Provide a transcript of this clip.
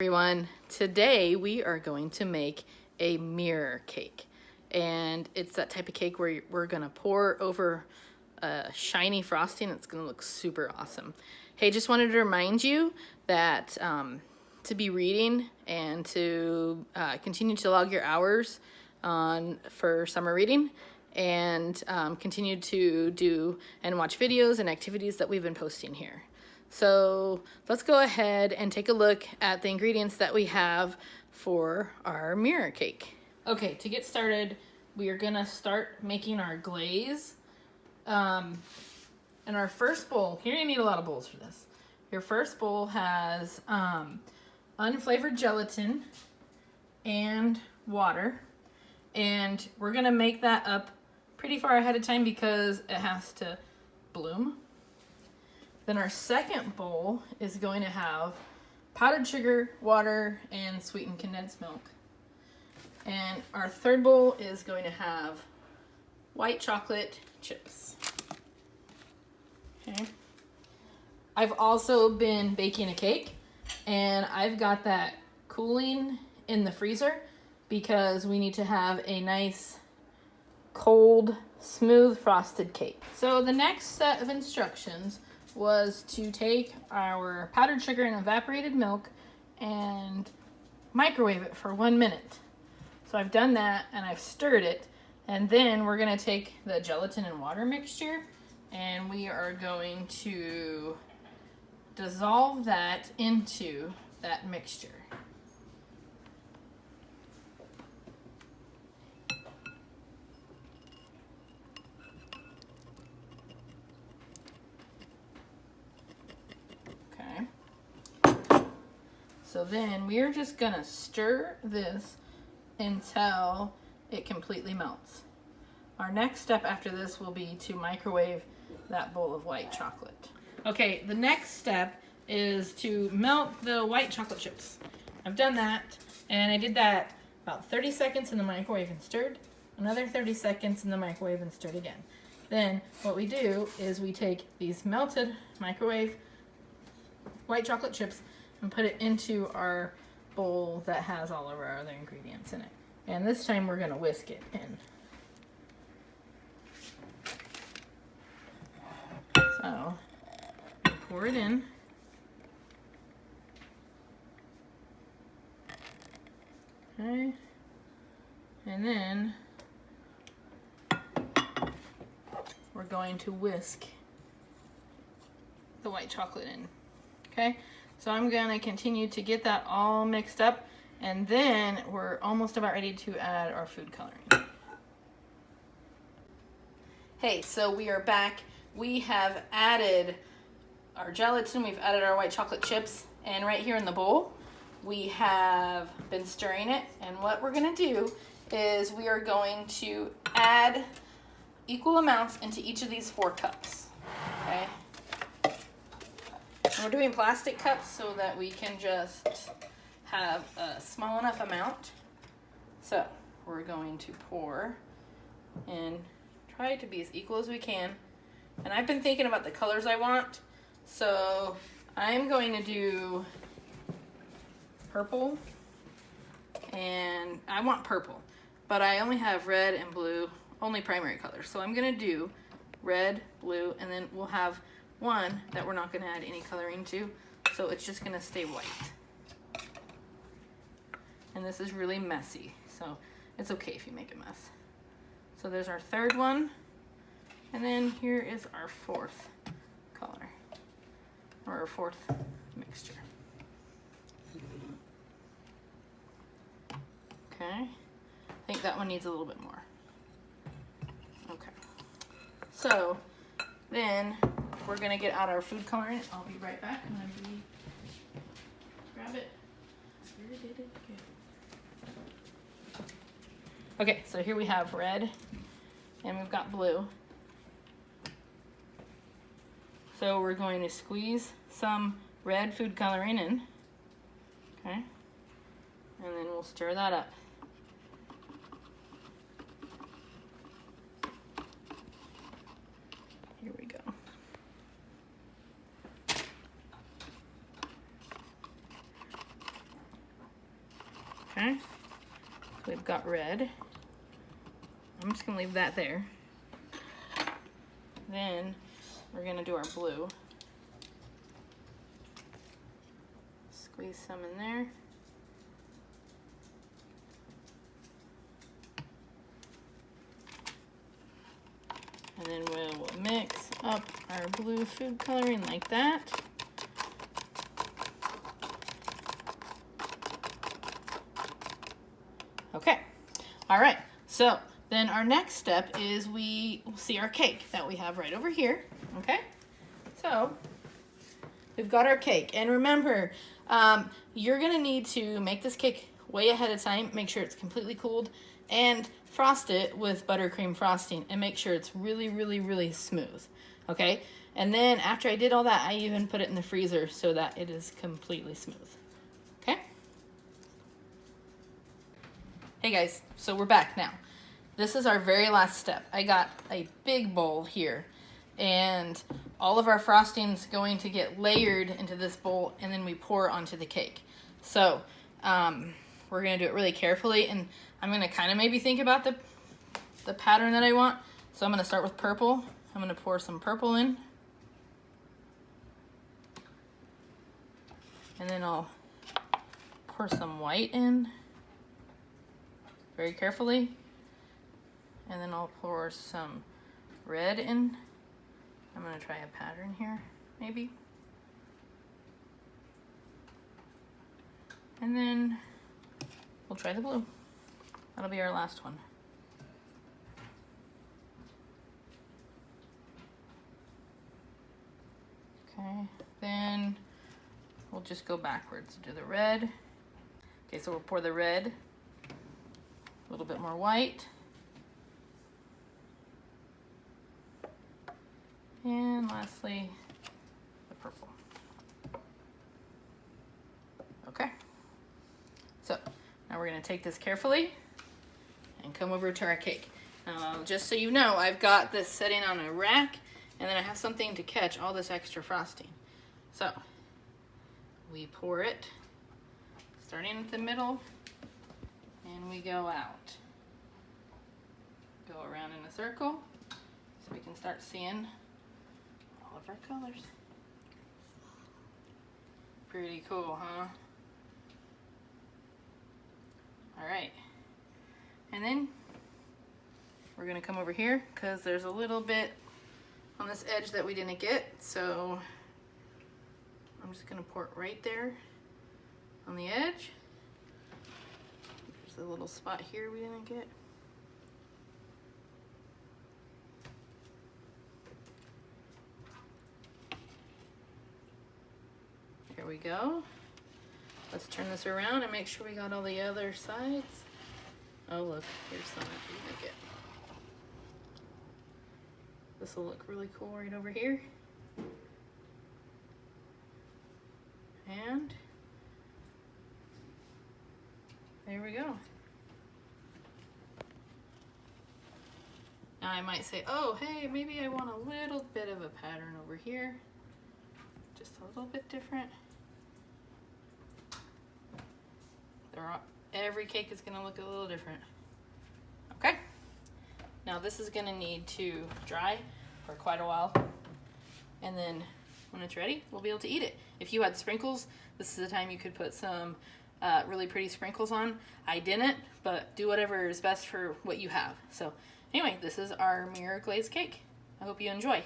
everyone. Today we are going to make a mirror cake. And it's that type of cake where we're gonna pour over a shiny frosting. It's gonna look super awesome. Hey, just wanted to remind you that um, to be reading and to uh, continue to log your hours on for summer reading and um, continue to do and watch videos and activities that we've been posting here. So let's go ahead and take a look at the ingredients that we have for our mirror cake. Okay, to get started, we are gonna start making our glaze. Um, and our first bowl, here gonna need a lot of bowls for this. Your first bowl has um, unflavored gelatin and water. And we're gonna make that up pretty far ahead of time because it has to bloom. Then our second bowl is going to have powdered sugar, water, and sweetened condensed milk. And our third bowl is going to have white chocolate chips. Okay. I've also been baking a cake and I've got that cooling in the freezer because we need to have a nice cold smooth frosted cake. So the next set of instructions was to take our powdered sugar and evaporated milk and microwave it for one minute. So I've done that and I've stirred it. And then we're gonna take the gelatin and water mixture and we are going to dissolve that into that mixture. So then we're just gonna stir this until it completely melts. Our next step after this will be to microwave that bowl of white chocolate. Okay, the next step is to melt the white chocolate chips. I've done that, and I did that about 30 seconds in the microwave and stirred, another 30 seconds in the microwave and stirred again. Then what we do is we take these melted microwave white chocolate chips and put it into our bowl that has all of our other ingredients in it. And this time we're going to whisk it in. So, pour it in. Okay. And then we're going to whisk the white chocolate in. Okay. So I'm gonna continue to get that all mixed up and then we're almost about ready to add our food coloring. Hey, so we are back. We have added our gelatin, we've added our white chocolate chips, and right here in the bowl, we have been stirring it. And what we're gonna do is we are going to add equal amounts into each of these four cups? And we're doing plastic cups so that we can just have a small enough amount. So we're going to pour and try to be as equal as we can. And I've been thinking about the colors I want. So I'm going to do purple and I want purple, but I only have red and blue, only primary colors. So I'm gonna do red, blue, and then we'll have one that we're not going to add any coloring to, so it's just going to stay white. And this is really messy, so it's okay if you make a mess. So there's our third one, and then here is our fourth color, or our fourth mixture. Okay, I think that one needs a little bit more. Okay, so then we're gonna get out our food coloring. I'll be right back. I'm gonna be, grab it. Okay, so here we have red and we've got blue. So we're going to squeeze some red food coloring in, okay? And then we'll stir that up. Okay, we've got red. I'm just gonna leave that there. Then we're gonna do our blue. Squeeze some in there. And then we'll mix up our blue food coloring like that. Okay, all right, so then our next step is we see our cake that we have right over here, okay? So we've got our cake, and remember, um, you're gonna need to make this cake way ahead of time, make sure it's completely cooled, and frost it with buttercream frosting and make sure it's really, really, really smooth, okay? And then after I did all that, I even put it in the freezer so that it is completely smooth, Hey guys, so we're back now. This is our very last step. I got a big bowl here and all of our frosting's going to get layered into this bowl and then we pour onto the cake. So um, we're gonna do it really carefully and I'm gonna kind of maybe think about the, the pattern that I want. So I'm gonna start with purple. I'm gonna pour some purple in. And then I'll pour some white in very carefully. And then I'll pour some red in. I'm gonna try a pattern here, maybe. And then we'll try the blue. That'll be our last one. Okay, then we'll just go backwards. Do the red. Okay, so we'll pour the red, a little bit more white. And lastly, the purple. Okay. So now we're gonna take this carefully and come over to our cake. Just so you know, I've got this sitting on a rack and then I have something to catch all this extra frosting. So we pour it starting at the middle and we go out. Go around in a circle so we can start seeing all of our colors. Pretty cool, huh? All right. And then we're gonna come over here because there's a little bit on this edge that we didn't get. So I'm just gonna pour it right there on the edge. Little spot here we didn't get. Here we go. Let's turn this around and make sure we got all the other sides. Oh look, here's some we didn't get. This will look really cool right over here. And there we go. Now I might say, oh, hey, maybe I want a little bit of a pattern over here. Just a little bit different. All, every cake is gonna look a little different. Okay? Now this is gonna need to dry for quite a while. And then when it's ready, we'll be able to eat it. If you had sprinkles, this is the time you could put some uh, really pretty sprinkles on. I didn't, but do whatever is best for what you have. So anyway, this is our mirror glazed cake. I hope you enjoy.